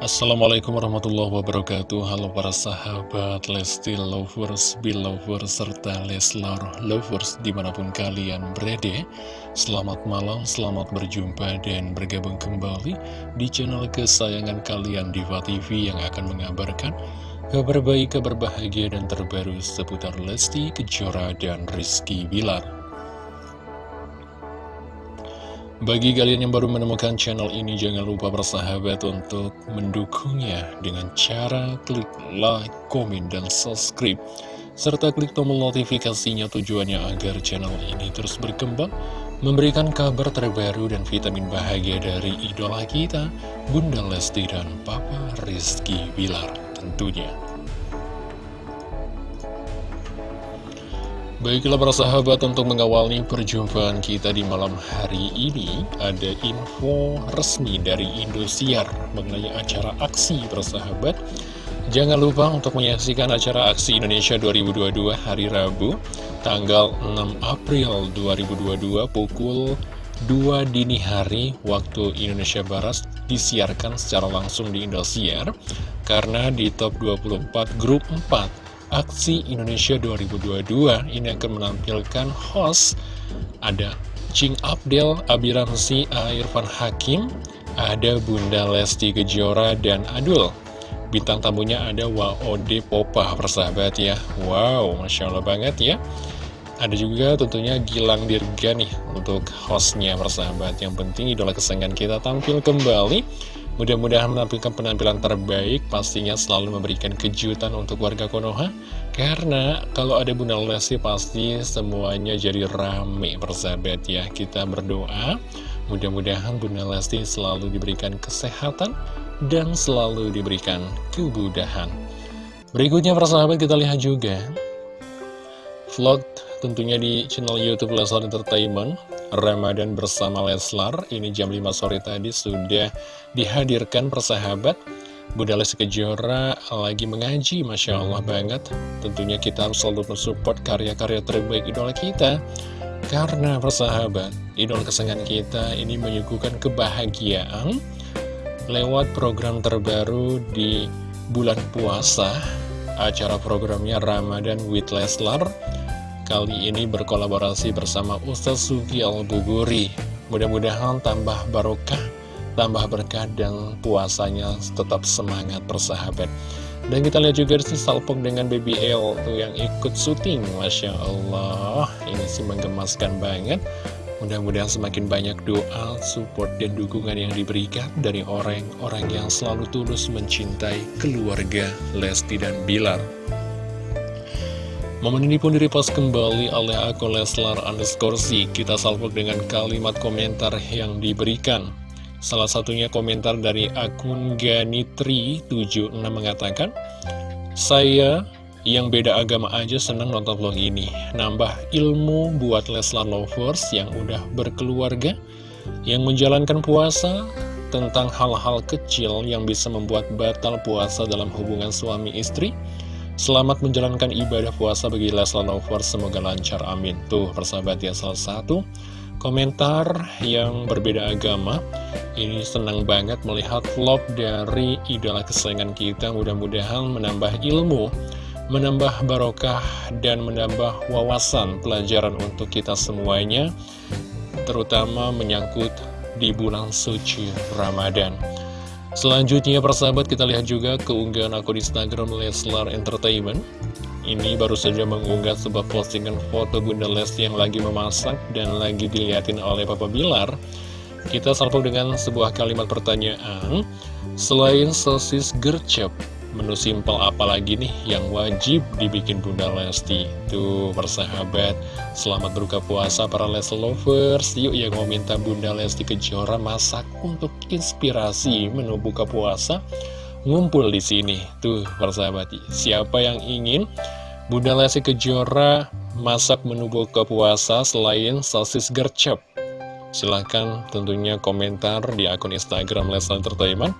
Assalamualaikum warahmatullahi wabarakatuh. Halo para sahabat Lesti Lovers, Belovers, serta Leslar Lovers di mana pun kalian berada. Selamat malam, selamat berjumpa dan bergabung kembali di channel kesayangan kalian Diva TV yang akan mengabarkan kabar baik, kabar bahagia dan terbaru seputar Lesti, Kejora, dan Rizky Bilar bagi kalian yang baru menemukan channel ini, jangan lupa bersahabat untuk mendukungnya dengan cara klik like, komen, dan subscribe. Serta klik tombol notifikasinya tujuannya agar channel ini terus berkembang, memberikan kabar terbaru dan vitamin bahagia dari idola kita, Bunda Lesti dan Papa Rizky Bilar tentunya. Baiklah para sahabat untuk mengawali perjumpaan kita di malam hari ini Ada info resmi dari Indosiar mengenai acara aksi para sahabat. Jangan lupa untuk menyaksikan acara aksi Indonesia 2022 hari Rabu Tanggal 6 April 2022 pukul 2 dini hari waktu Indonesia Barat Disiarkan secara langsung di Indosiar. Karena di top 24 grup 4 Aksi Indonesia 2022 ini akan menampilkan host ada Cing Abdel, Abi Ramzi, Irfan Hakim, ada Bunda Lesti Kejora, dan Adul. Bintang tamunya ada Waode Popa, persahabat ya. Wow, Masya Allah banget ya. Ada juga tentunya Gilang Dirga nih untuk hostnya persahabat. Yang penting idola kesayangan kita tampil kembali Mudah-mudahan menampilkan penampilan terbaik, pastinya selalu memberikan kejutan untuk warga Konoha. Karena kalau ada Bunda Lesti pasti semuanya jadi rame persahabat ya. Kita berdoa, mudah-mudahan Bunda Lesti selalu diberikan kesehatan dan selalu diberikan kemudahan. Berikutnya persahabat kita lihat juga vlog tentunya di channel Youtube Leslar Entertainment Ramadan bersama Leslar. Ini jam 5 sore tadi sudah dihadirkan persahabat. Bunda Lesti Kejora lagi mengaji Masya Allah banget. Tentunya kita harus selalu mensupport karya-karya terbaik idola kita. Karena persahabat Idola kesenangan kita ini menyuguhkan kebahagiaan Lewat program terbaru di bulan puasa Acara programnya Ramadan with Leslar kali ini berkolaborasi bersama Ustaz Sugi Al-Buguri. Mudah-mudahan tambah barokah, tambah berkah dan puasanya tetap semangat persahabat. Dan kita lihat juga di salpok dengan Baby L tuh yang ikut syuting, Masya Allah. Ini sih menggemaskan banget. Mudah-mudahan semakin banyak doa, support, dan dukungan yang diberikan dari orang-orang yang selalu tulus mencintai keluarga Lesti dan Bilar. Momen ini pun direpost kembali oleh akun Leslar underscore Kita salvok dengan kalimat komentar yang diberikan. Salah satunya komentar dari akun Ganitri76 mengatakan, Saya yang beda agama aja senang nonton vlog ini. Nambah ilmu buat Leslar Lovers yang udah berkeluarga, yang menjalankan puasa, tentang hal-hal kecil yang bisa membuat batal puasa dalam hubungan suami istri, Selamat menjalankan ibadah puasa bagi Leslar Lovers, semoga lancar, amin. Tuh, persahabat ya, salah satu komentar yang berbeda agama. Ini senang banget melihat vlog dari idola kesayangan kita, mudah-mudahan menambah ilmu, menambah barokah, dan menambah wawasan pelajaran untuk kita semuanya, terutama menyangkut di bulan suci Ramadan. Selanjutnya persahabat kita lihat juga keunggahan akun Instagram Leslar Entertainment. Ini baru saja mengunggah sebuah postingan foto Bunda Lesti yang lagi memasak dan lagi dilihatin oleh Papa Bilar. Kita salpok dengan sebuah kalimat pertanyaan. Selain sosis gercep, menu simpel apa lagi nih yang wajib dibikin Bunda Lesti? Tuh persahabat Selamat berbuka puasa para Lesti lovers. Yuk yang mau minta Bunda Lesti Kejora masak untuk inspirasi menu buka puasa? Ngumpul di sini. Tuh persahabat Siapa yang ingin Bunda Lesti Kejora masak menu buka puasa selain sosis gercep? Silahkan tentunya komentar di akun Instagram Lesti Entertainment.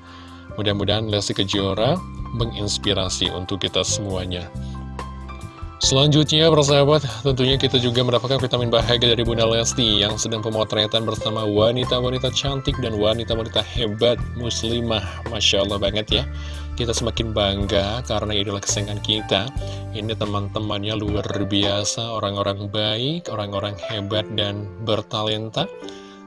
Mudah-mudahan Lesti Kejora menginspirasi untuk kita semuanya. Selanjutnya, persahabat, tentunya kita juga mendapatkan vitamin bahagia dari Bunda Lesti yang sedang pemotretan bersama wanita-wanita cantik dan wanita-wanita hebat muslimah. Masya Allah banget ya. Kita semakin bangga karena idola kesayangan kita. Ini teman-temannya luar biasa, orang-orang baik, orang-orang hebat dan bertalenta.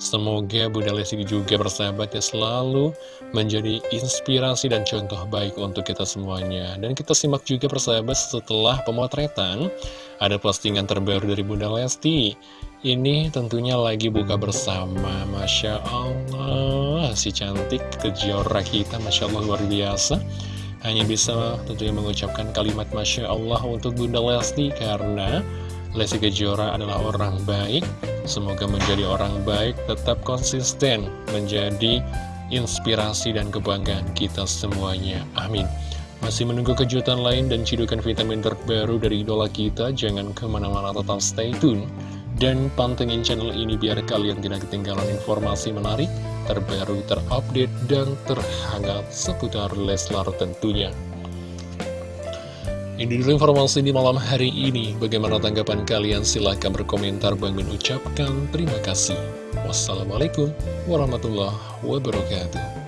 Semoga Bunda Lesti juga bersahabat ya selalu menjadi inspirasi dan contoh baik untuk kita semuanya. Dan kita simak juga persahabat setelah pemotretan, ada postingan terbaru dari Bunda Lesti. Ini tentunya lagi buka bersama, Masya Allah, si cantik kejora kita, Masya Allah luar biasa. Hanya bisa tentunya mengucapkan kalimat Masya Allah untuk Bunda Lesti karena Lesti Kejora adalah orang baik. Semoga menjadi orang baik tetap konsisten Menjadi inspirasi dan kebanggaan kita semuanya. Amin. Masih menunggu kejutan lain dan cidukan vitamin terbaru dari idola kita Jangan ke mana-mana tetap stay tune. Dan pantengin channel ini biar kalian tidak ketinggalan informasi menarik Terbaru, terupdate, dan terhangat seputar Leslar tentunya ini dulu informasi di malam hari ini. Bagaimana tanggapan kalian? Silahkan berkomentar. Bang Min ucapkan terima kasih. Wassalamualaikum warahmatullahi wabarakatuh.